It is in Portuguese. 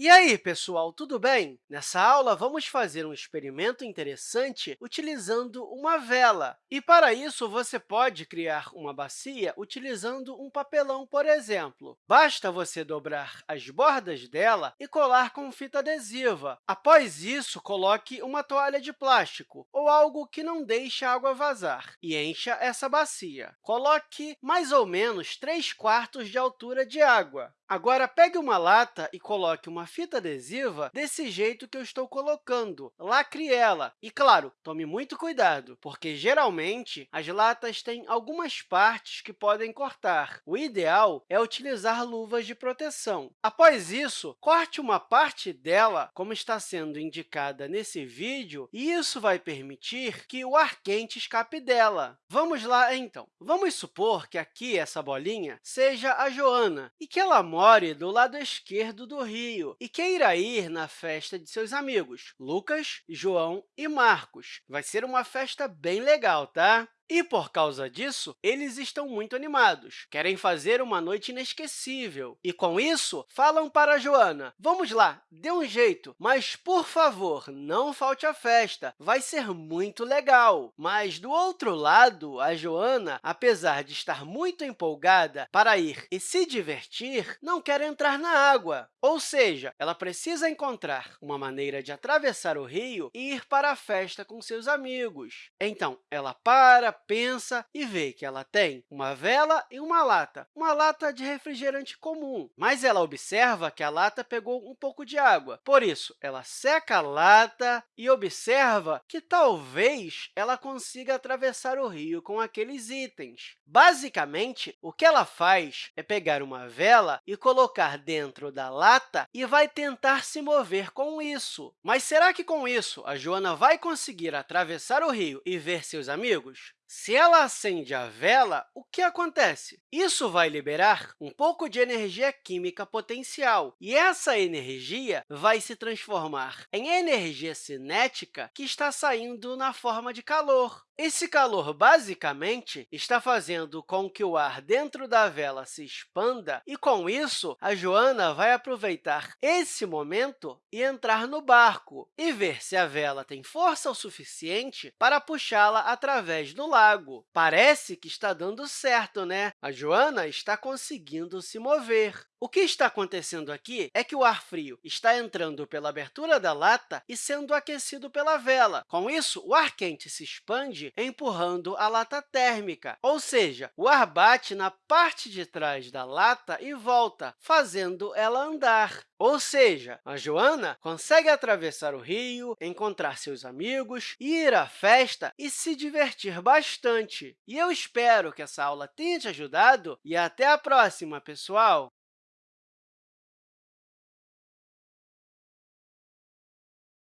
E aí, pessoal, tudo bem? Nessa aula, vamos fazer um experimento interessante utilizando uma vela. E, para isso, você pode criar uma bacia utilizando um papelão, por exemplo. Basta você dobrar as bordas dela e colar com fita adesiva. Após isso, coloque uma toalha de plástico ou algo que não deixe a água vazar e encha essa bacia. Coloque mais ou menos 3 quartos de altura de água. Agora, pegue uma lata e coloque uma fita adesiva desse jeito que eu estou colocando. Lacre ela. E, claro, tome muito cuidado, porque, geralmente, as latas têm algumas partes que podem cortar. O ideal é utilizar luvas de proteção. Após isso, corte uma parte dela, como está sendo indicada nesse vídeo, e isso vai permitir que o ar quente escape dela. Vamos lá, então. Vamos supor que aqui, essa bolinha, seja a Joana e que ela more do lado esquerdo do rio e queira ir na festa de seus amigos, Lucas, João e Marcos. Vai ser uma festa bem legal, tá? E, por causa disso, eles estão muito animados, querem fazer uma noite inesquecível. E, com isso, falam para a Joana, vamos lá, dê um jeito, mas, por favor, não falte à festa, vai ser muito legal. Mas, do outro lado, a Joana, apesar de estar muito empolgada para ir e se divertir, não quer entrar na água. Ou seja, ela precisa encontrar uma maneira de atravessar o rio e ir para a festa com seus amigos. Então, ela para, pensa e vê que ela tem uma vela e uma lata, uma lata de refrigerante comum. Mas ela observa que a lata pegou um pouco de água. Por isso, ela seca a lata e observa que talvez ela consiga atravessar o rio com aqueles itens. Basicamente, o que ela faz é pegar uma vela e colocar dentro da lata e vai tentar se mover com isso. Mas será que, com isso, a Joana vai conseguir atravessar o rio e ver seus amigos? Se ela acende a vela, o que acontece? Isso vai liberar um pouco de energia química potencial, e essa energia vai se transformar em energia cinética que está saindo na forma de calor. Esse calor, basicamente, está fazendo com que o ar dentro da vela se expanda e, com isso, a Joana vai aproveitar esse momento e entrar no barco e ver se a vela tem força o suficiente para puxá-la através do lago. Parece que está dando certo, né? A Joana está conseguindo se mover. O que está acontecendo aqui é que o ar frio está entrando pela abertura da lata e sendo aquecido pela vela. Com isso, o ar quente se expande, empurrando a lata térmica, ou seja, o ar bate na parte de trás da lata e volta, fazendo ela andar. Ou seja, a Joana consegue atravessar o rio, encontrar seus amigos, ir à festa e se divertir bastante. E eu espero que essa aula tenha te ajudado e até a próxima, pessoal!